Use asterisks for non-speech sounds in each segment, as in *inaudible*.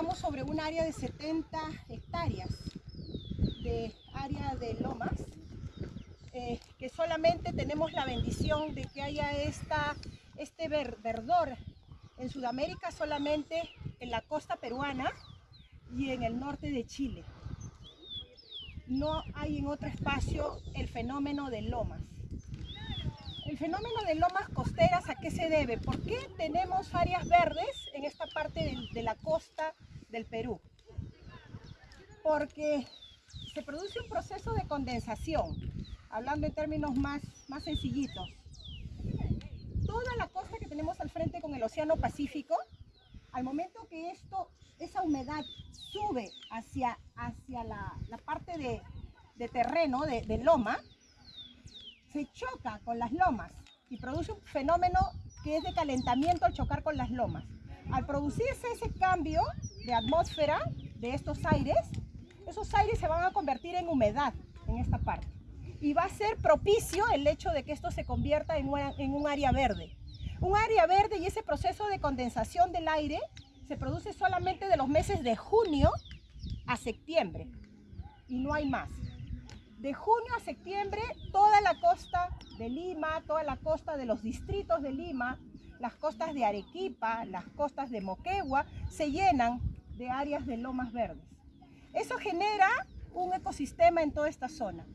estamos sobre un área de 70 hectáreas de área de lomas, eh, que solamente tenemos la bendición de que haya esta, este verdor en Sudamérica solamente en la costa peruana y en el norte de Chile. No hay en otro espacio el fenómeno de lomas. El fenómeno de lomas costeras, ¿a qué se debe? ¿Por qué tenemos áreas verdes en esta parte de, la costa del Perú? Porque se produce un proceso de condensación, hablando en términos más, más sencillitos. Toda la costa que tenemos al frente con el Océano Pacífico, al momento que esto, esa humedad sube hacia, hacia la, la parte de, de terreno, de loma, se choca con las lomas y produce un fenómeno que es de calentamiento al chocar con las lomas. Al producirse ese cambio de atmósfera de estos aires, esos aires se van a convertir en humedad en esta parte. Y va a ser propicio el hecho de que esto se convierta en, un área verde. Un área verde y ese proceso de condensación del aire se produce solamente de los meses de junio a septiembre. Y no hay más. De junio a septiembre, toda la costa de Lima, toda la costa de los distritos de Lima, las costas de Arequipa, las costas de Moquegua, se llenan de áreas de lomas verdes. Eso genera un ecosistema en toda esta zona.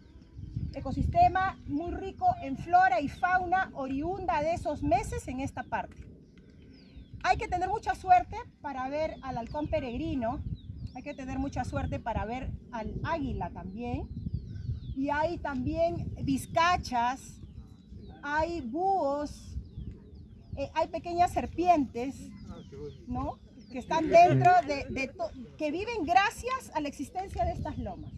Ecosistema muy rico en flora y fauna oriunda de esos meses en esta parte. Hay que tener mucha suerte para ver al halcón peregrino, hay que tener mucha suerte para ver al águila también. Y hay también vizcachas, hay búhos, eh, hay pequeñas serpientes, ¿no? que están dentro de, de que viven gracias a la existencia de estas lomas.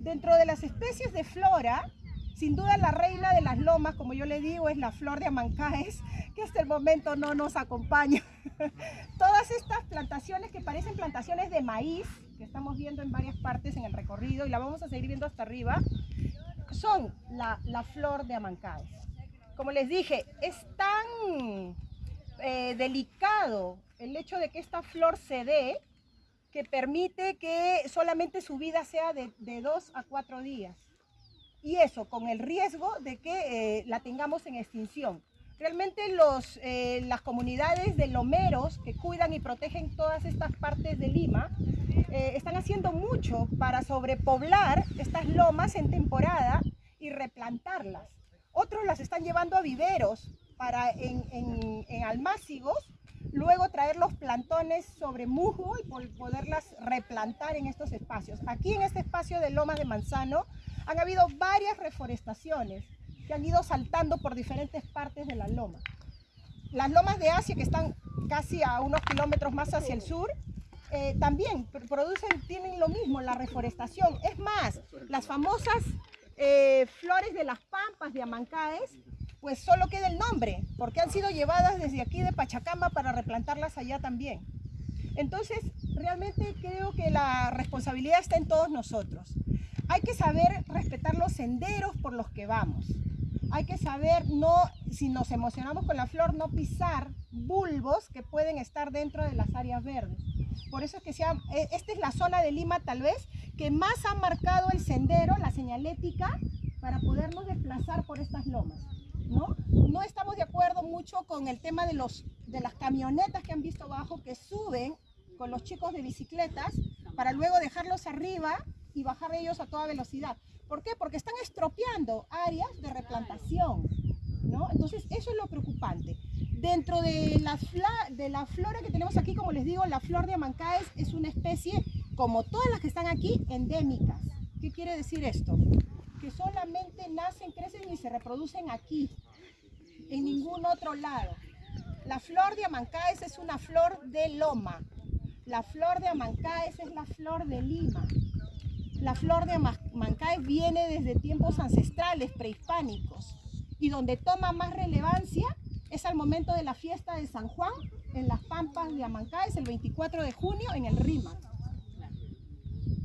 Dentro de las especies de flora, sin duda la reina de las lomas, como yo le digo, es la flor de Amancaes, que hasta el momento no nos acompaña. *laughs* Todas estas plantaciones que parecen plantaciones de maíz, que estamos viendo en varias partes en el recorrido y la vamos a seguir viendo hasta arriba, son la, la flor de Amancaes. Como les dije, es tan eh, delicado el hecho de que esta flor se dé, que permite que solamente su vida sea de, dos a cuatro días. Y eso con el riesgo de que eh, la tengamos en extinción. Realmente eh, las comunidades de lomeros que cuidan y protegen todas estas partes de Lima están haciendo mucho para sobrepoblar estas lomas en temporada y replantarlas. Otros las están llevando a viveros para en, en, en almácigos luego traer los plantones sobre musgo y poderlas replantar en estos espacios. Aquí en este espacio de Lomas de Manzano han habido varias reforestaciones que han ido saltando por diferentes partes de la loma. Las lomas de Asia, que están casi a unos kilómetros más hacia el sur, eh, también producen, tienen lo mismo, la reforestación. Es más, las famosas eh, flores de las pampas de Amancaes pues solo queda el nombre, porque han sido llevadas desde aquí de Pachacama para replantarlas allá también. Entonces, realmente creo que la responsabilidad está en todos nosotros. Hay que saber respetar los senderos por los que vamos. Hay que saber, no, si nos emocionamos con la flor, no pisar bulbos que pueden estar dentro de las áreas verdes. Por eso es que sea, e, esta es la zona de Lima tal vez que más ha marcado el sendero, la señalética, para podernos desplazar por estas lomas. ¿no? No estamos de acuerdo mucho con el tema de, los, de las camionetas que han visto abajo que suben con los chicos de bicicletas para luego dejarlos arriba y bajar ellos a toda velocidad. ¿Por qué? Porque están estropeando áreas de replantación, ¿no? Entonces, eso es lo preocupante. Dentro de la, de la flora que tenemos aquí, como les digo, la flor de Amancaes es una especie, como todas las que están aquí, endémicas. ¿Qué quiere decir esto? que solamente nacen, crecen y se reproducen aquí, en ningún otro lado. La flor de Amancaes es una flor de loma. La flor de Amancaes es la flor de Lima. La flor de Amancaes viene desde tiempos ancestrales, prehispánicos. Y donde toma más relevancia es al momento de la fiesta de San Juan en las Pampas de Amancaes, el 24 de junio, en el Rima.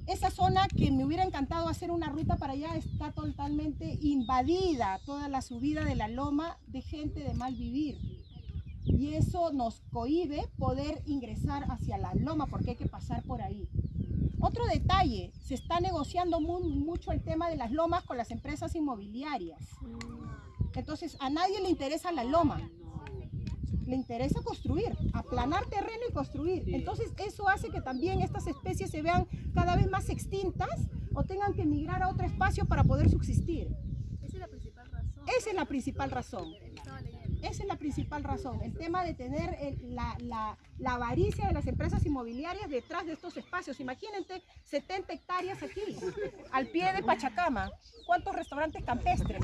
Esa zona que me hubiera encantado hacer una ruta para allá está totalmente invadida, toda la subida de la loma de gente de mal vivir. y eso nos cohibe poder ingresar hacia la loma porque hay que pasar por ahí. Otro detalle, se está negociando mucho el tema de las lomas con las empresas inmobiliarias. Entonces, a nadie le interesa la loma. Le interesa construir, aplanar terreno y construir. Entonces, eso hace que también estas especies se vean cada vez más extintas o tengan que emigrar a otro espacio para poder subsistir. Esa es la principal razón. Esa es la principal razón. Esa es la principal razón, el tema de tener la, la, avaricia de las empresas inmobiliarias detrás de estos espacios. Imagínate 70 hectáreas aquí, al pie de Pachacama. ¿Cuántos restaurantes campestres?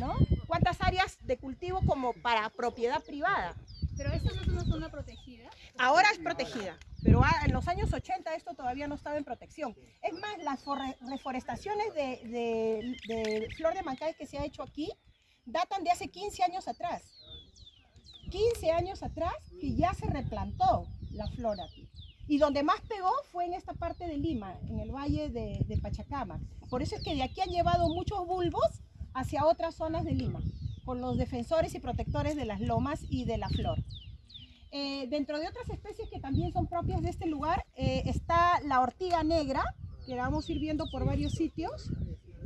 ¿no? ¿Cuántas áreas de cultivo como para propiedad privada? Pero esta no es una zona protegida. Ahora es protegida, pero en los años 80 esto todavía no estaba en protección. Es más, las reforestaciones de, de flor de mancay que se ha hecho aquí datan de hace 15 años atrás. 15 años atrás que ya se replantó la flora aquí. Y donde más pegó fue en esta parte de Lima, en el valle de, Pachacama. Por eso es que de aquí han llevado muchos bulbos hacia otras zonas de Lima, con los defensores y protectores de las lomas y de la flor. Eh, dentro de otras especies que también son propias de este lugar, eh, está la ortiga negra, que vamos a ir viendo por varios sitios.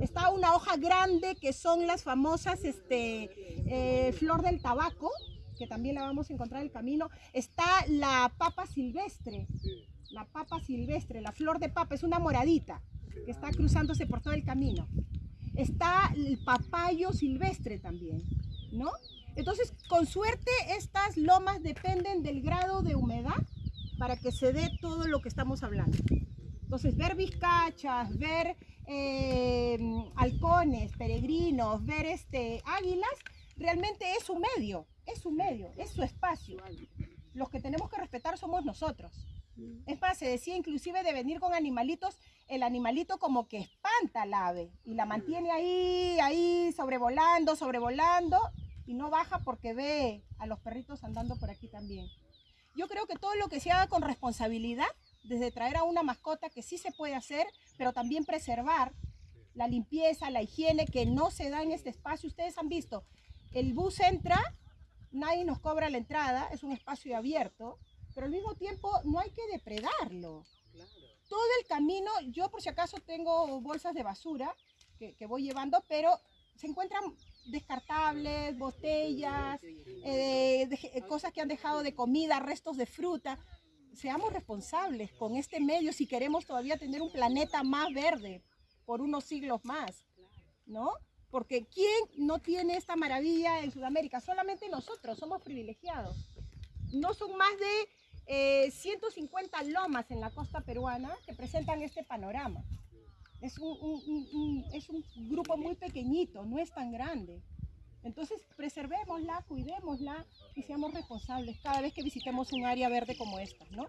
Está una hoja grande que son las famosas este, eh, flor del tabaco, que también la vamos a encontrar en el camino. Está la papa silvestre, la papa silvestre, la flor de papa, es una moradita que está cruzándose por todo el camino. Está el papayo silvestre también, ¿no? Entonces, con suerte, estas lomas dependen del grado de humedad para que se dé todo lo que estamos hablando. Entonces, ver vizcachas, ver eh, halcones, peregrinos, ver este, águilas, realmente es su medio, es su medio, es su espacio. Los que tenemos que respetar somos nosotros. Es más, se decía inclusive de venir con animalitos, el animalito como que espanta al ave y la mantiene ahí, ahí, sobrevolando, sobrevolando y no baja porque ve a los perritos andando por aquí también. Yo creo que todo lo que se haga con responsabilidad, desde traer a una mascota que sí se puede hacer, pero también preservar la limpieza, la higiene que no se da en este espacio. Ustedes han visto, el bus entra, nadie nos cobra la entrada, es un espacio abierto, pero al mismo tiempo no hay que depredarlo. Todo el camino, yo por si acaso tengo bolsas de basura que, voy llevando, pero se encuentran descartables, botellas, eh, cosas que han dejado de comida, restos de fruta. Seamos responsables con este medio si queremos todavía tener un planeta más verde por unos siglos más, ¿no? Porque ¿quién no tiene esta maravilla en Sudamérica? Solamente nosotros, somos privilegiados. No son más de 150 eh, lomas en la costa peruana que presentan este panorama. Es un, es un grupo muy pequeñito, no es tan grande. Entonces, preservémosla, cuidémosla y seamos responsables cada vez que visitemos un área verde como esta, ¿no?